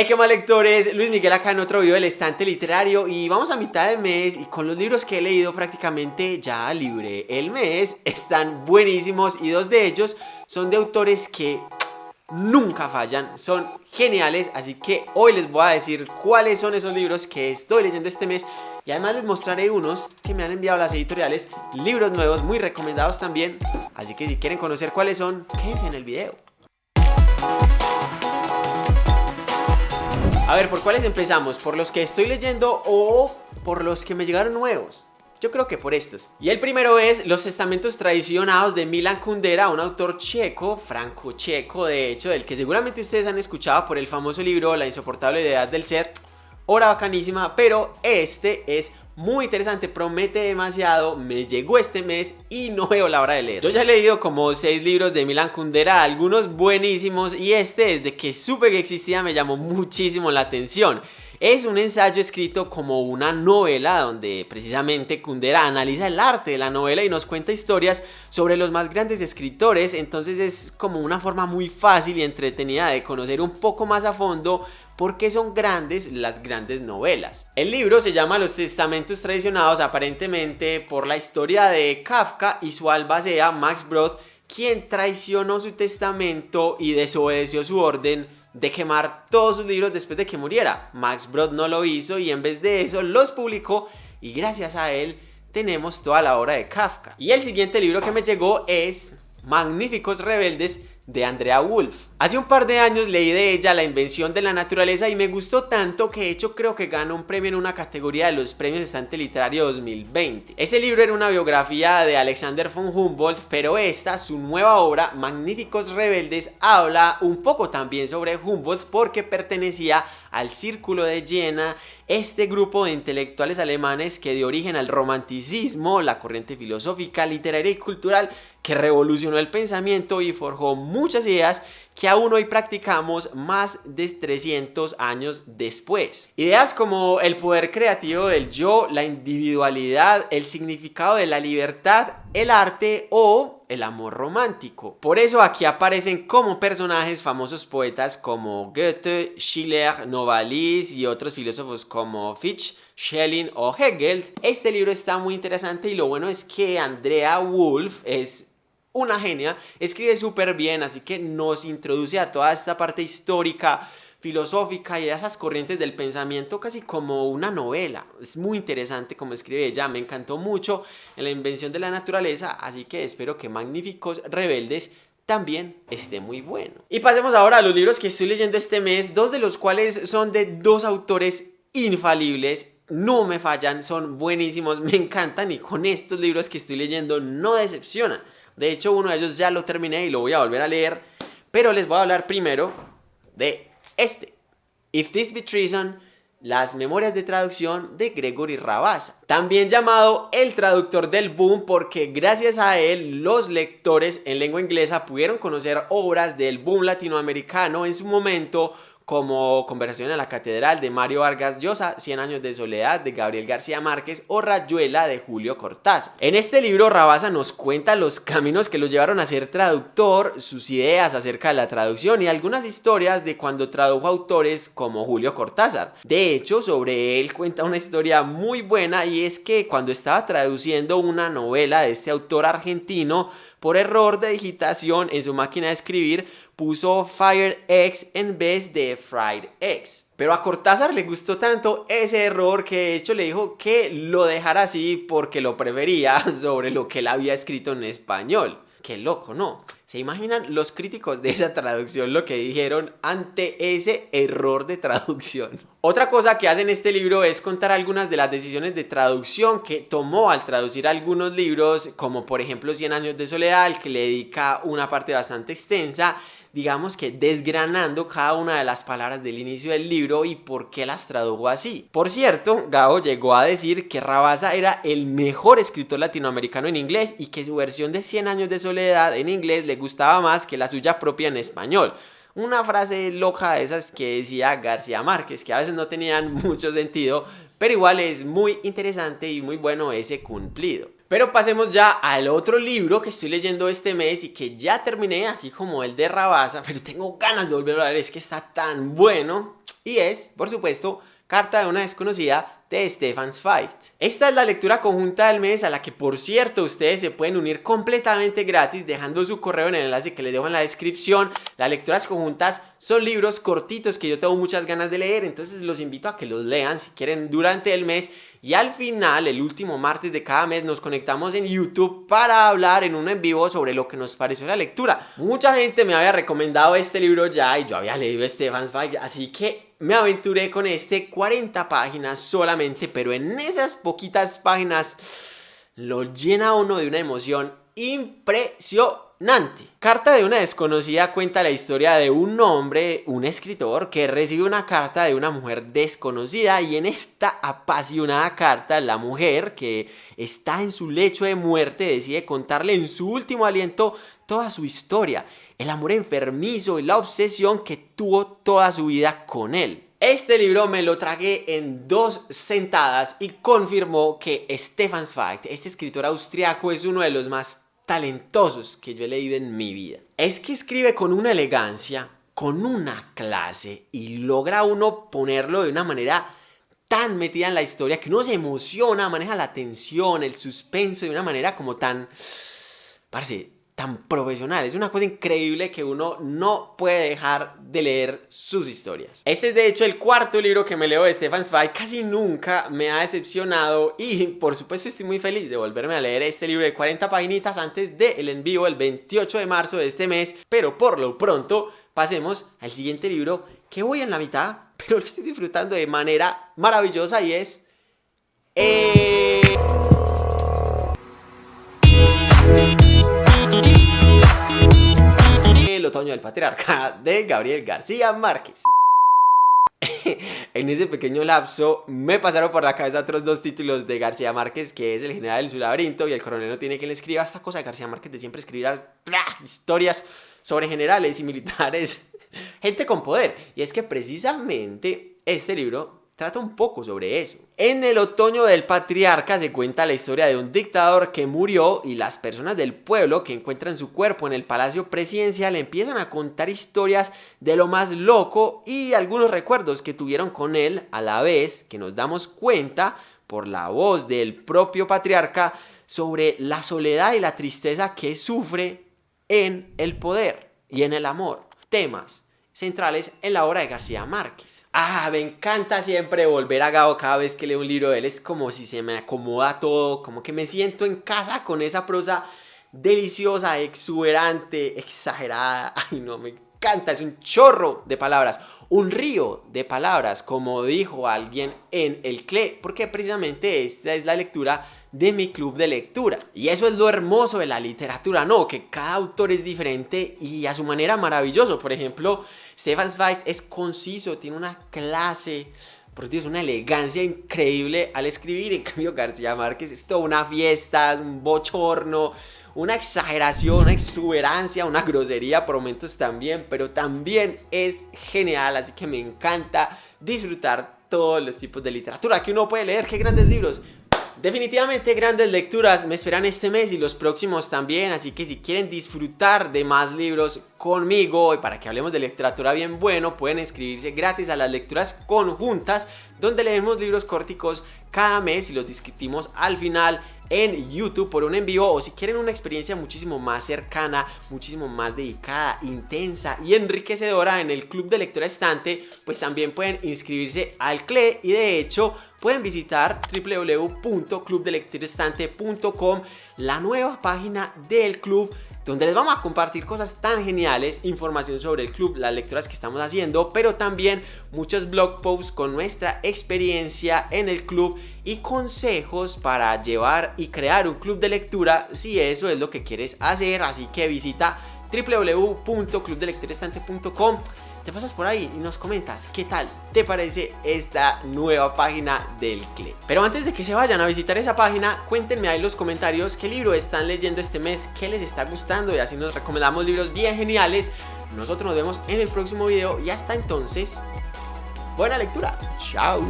Hey, qué mal lectores, Luis Miguel acá en otro video del estante literario y vamos a mitad de mes y con los libros que he leído prácticamente ya libre el mes están buenísimos y dos de ellos son de autores que nunca fallan, son geniales, así que hoy les voy a decir cuáles son esos libros que estoy leyendo este mes y además les mostraré unos que me han enviado las editoriales, libros nuevos muy recomendados también, así que si quieren conocer cuáles son, quédense en el video. A ver, ¿por cuáles empezamos? ¿Por los que estoy leyendo o por los que me llegaron nuevos? Yo creo que por estos. Y el primero es Los Testamentos Traicionados de Milan Kundera, un autor checo, franco-checo de hecho, del que seguramente ustedes han escuchado por el famoso libro La insoportable idea del ser. Hora bacanísima, pero este es muy interesante, promete demasiado, me llegó este mes y no veo la hora de leer. Yo ya he leído como 6 libros de Milan Kundera, algunos buenísimos y este desde que supe que existía me llamó muchísimo la atención. Es un ensayo escrito como una novela donde precisamente Kundera analiza el arte de la novela y nos cuenta historias sobre los más grandes escritores, entonces es como una forma muy fácil y entretenida de conocer un poco más a fondo por qué son grandes las grandes novelas. El libro se llama Los Testamentos Traicionados aparentemente por la historia de Kafka y su albacea Max Brod, quien traicionó su testamento y desobedeció su orden de quemar todos sus libros después de que muriera. Max Brod no lo hizo y en vez de eso los publicó y gracias a él tenemos toda la obra de Kafka. Y el siguiente libro que me llegó es Magníficos Rebeldes de Andrea Wolf. Hace un par de años leí de ella La invención de la naturaleza y me gustó tanto que de hecho creo que ganó un premio en una categoría de los premios Estante Literario 2020. Ese libro era una biografía de Alexander von Humboldt, pero esta, su nueva obra, Magníficos Rebeldes, habla un poco también sobre Humboldt porque pertenecía al Círculo de Jena, este grupo de intelectuales alemanes que dio origen al romanticismo, la corriente filosófica, literaria y cultural que revolucionó el pensamiento y forjó muchas ideas que aún hoy practicamos más de 300 años después. Ideas como el poder creativo del yo, la individualidad, el significado de la libertad, el arte o el amor romántico. Por eso aquí aparecen como personajes famosos poetas como Goethe, Schiller, Novalis y otros filósofos como Fichte, Schelling o Hegel. Este libro está muy interesante y lo bueno es que Andrea Wolf es una genia, escribe súper bien, así que nos introduce a toda esta parte histórica, filosófica y esas corrientes del pensamiento casi como una novela. Es muy interesante como escribe ella, me encantó mucho en la invención de la naturaleza, así que espero que Magníficos Rebeldes también esté muy bueno. Y pasemos ahora a los libros que estoy leyendo este mes, dos de los cuales son de dos autores infalibles, no me fallan, son buenísimos, me encantan y con estos libros que estoy leyendo no decepcionan. De hecho, uno de ellos ya lo terminé y lo voy a volver a leer. Pero les voy a hablar primero de este. If This Be Treason, las memorias de traducción de Gregory Rabasa. También llamado el traductor del boom porque gracias a él los lectores en lengua inglesa pudieron conocer obras del boom latinoamericano en su momento como Conversación en la Catedral de Mario Vargas Llosa, Cien años de soledad de Gabriel García Márquez o Rayuela de Julio Cortázar. En este libro Rabasa nos cuenta los caminos que los llevaron a ser traductor, sus ideas acerca de la traducción y algunas historias de cuando tradujo autores como Julio Cortázar. De hecho, sobre él cuenta una historia muy buena y es que cuando estaba traduciendo una novela de este autor argentino, por error de digitación en su máquina de escribir, puso Fire X en vez de Fried X. Pero a Cortázar le gustó tanto ese error que de hecho le dijo que lo dejara así porque lo prefería sobre lo que él había escrito en español. Qué loco, ¿no? ¿Se imaginan los críticos de esa traducción lo que dijeron ante ese error de traducción? Otra cosa que hace en este libro es contar algunas de las decisiones de traducción que tomó al traducir algunos libros, como por ejemplo Cien años de soledad, que le dedica una parte bastante extensa, digamos que desgranando cada una de las palabras del inicio del libro y por qué las tradujo así. Por cierto, Gao llegó a decir que Rabasa era el mejor escritor latinoamericano en inglés y que su versión de 100 años de soledad en inglés le gustaba más que la suya propia en español una frase loca de esas que decía García Márquez, que a veces no tenían mucho sentido, pero igual es muy interesante y muy bueno ese cumplido. Pero pasemos ya al otro libro que estoy leyendo este mes y que ya terminé, así como el de Rabasa, pero tengo ganas de volverlo a leer, es que está tan bueno. y es, por supuesto, Carta de una desconocida de Stefan Zweig. Esta es la lectura conjunta del mes a la que por cierto ustedes se pueden unir completamente gratis dejando su correo en el enlace que les dejo en la descripción. Las lecturas conjuntas son libros cortitos que yo tengo muchas ganas de leer, entonces los invito a que los lean si quieren durante el mes y al final, el último martes de cada mes, nos conectamos en YouTube para hablar en un en vivo sobre lo que nos pareció la lectura. Mucha gente me había recomendado este libro ya y yo había leído Stefan Zweig, así que me aventuré con este 40 páginas solamente, pero en esas poquitas páginas lo llena uno de una emoción impresionante Nanti. Carta de una desconocida cuenta la historia de un hombre, un escritor, que recibe una carta de una mujer desconocida y en esta apasionada carta la mujer que está en su lecho de muerte decide contarle en su último aliento toda su historia, el amor enfermizo y la obsesión que tuvo toda su vida con él. Este libro me lo tragué en dos sentadas y confirmó que Stefan Zweig, este escritor austriaco, es uno de los más talentosos que yo he leído en mi vida. Es que escribe con una elegancia, con una clase y logra uno ponerlo de una manera tan metida en la historia que uno se emociona, maneja la tensión, el suspenso de una manera como tan... Parece tan profesional. Es una cosa increíble que uno no puede dejar de leer sus historias. Este es de hecho el cuarto libro que me leo de Stefan Zweig. Casi nunca me ha decepcionado y por supuesto estoy muy feliz de volverme a leer este libro de 40 páginas antes del envío el 28 de marzo de este mes. Pero por lo pronto pasemos al siguiente libro que voy en la mitad, pero lo estoy disfrutando de manera maravillosa y es... Eh... otoño del patriarca de Gabriel García Márquez. en ese pequeño lapso me pasaron por la cabeza otros dos títulos de García Márquez, que es El general en su laberinto y El coronel no tiene que le escriba esta cosa de García Márquez de siempre escribir historias sobre generales y militares, gente con poder. Y es que precisamente este libro trata un poco sobre eso. En el otoño del patriarca se cuenta la historia de un dictador que murió y las personas del pueblo que encuentran su cuerpo en el palacio presidencial empiezan a contar historias de lo más loco y algunos recuerdos que tuvieron con él a la vez que nos damos cuenta por la voz del propio patriarca sobre la soledad y la tristeza que sufre en el poder y en el amor. Temas centrales en la obra de García Márquez. Ah, me encanta siempre volver a Gabo cada vez que leo un libro de él. Es como si se me acomoda todo, como que me siento en casa con esa prosa deliciosa, exuberante, exagerada. Ay, no, me encanta, es un chorro de palabras, un río de palabras, como dijo alguien en el CLE, porque precisamente esta es la lectura de mi club de lectura. Y eso es lo hermoso de la literatura, ¿no? Que cada autor es diferente y a su manera maravilloso. Por ejemplo, Stefan Zweig es conciso, tiene una clase, por Dios, una elegancia increíble al escribir. En cambio, García Márquez es toda una fiesta, un bochorno, una exageración, una exuberancia, una grosería por momentos también, pero también es genial, así que me encanta disfrutar todos los tipos de literatura que uno puede leer, qué grandes libros. Definitivamente grandes lecturas me esperan este mes y los próximos también, así que si quieren disfrutar de más libros conmigo y para que hablemos de literatura bien bueno, pueden inscribirse gratis a las lecturas conjuntas donde leemos libros corticos cada mes y los discutimos al final en YouTube por un en vivo o si quieren una experiencia muchísimo más cercana, muchísimo más dedicada, intensa y enriquecedora en el Club de Lectura Estante, pues también pueden inscribirse al CLE y de hecho pueden visitar www.clubdelecturestante.com, la nueva página del club donde les vamos a compartir cosas tan geniales, información sobre el club, las lecturas que estamos haciendo, pero también muchos blog posts con nuestra experiencia en el club y consejos para llevar y crear un club de lectura si eso es lo que quieres hacer, así que visita www.clubdelecturestante.com te pasas por ahí y nos comentas qué tal te parece esta nueva página del CLE. Pero antes de que se vayan a visitar esa página, cuéntenme ahí en los comentarios qué libro están leyendo este mes, qué les está gustando y así nos recomendamos libros bien geniales. Nosotros nos vemos en el próximo video y hasta entonces, buena lectura. Chao.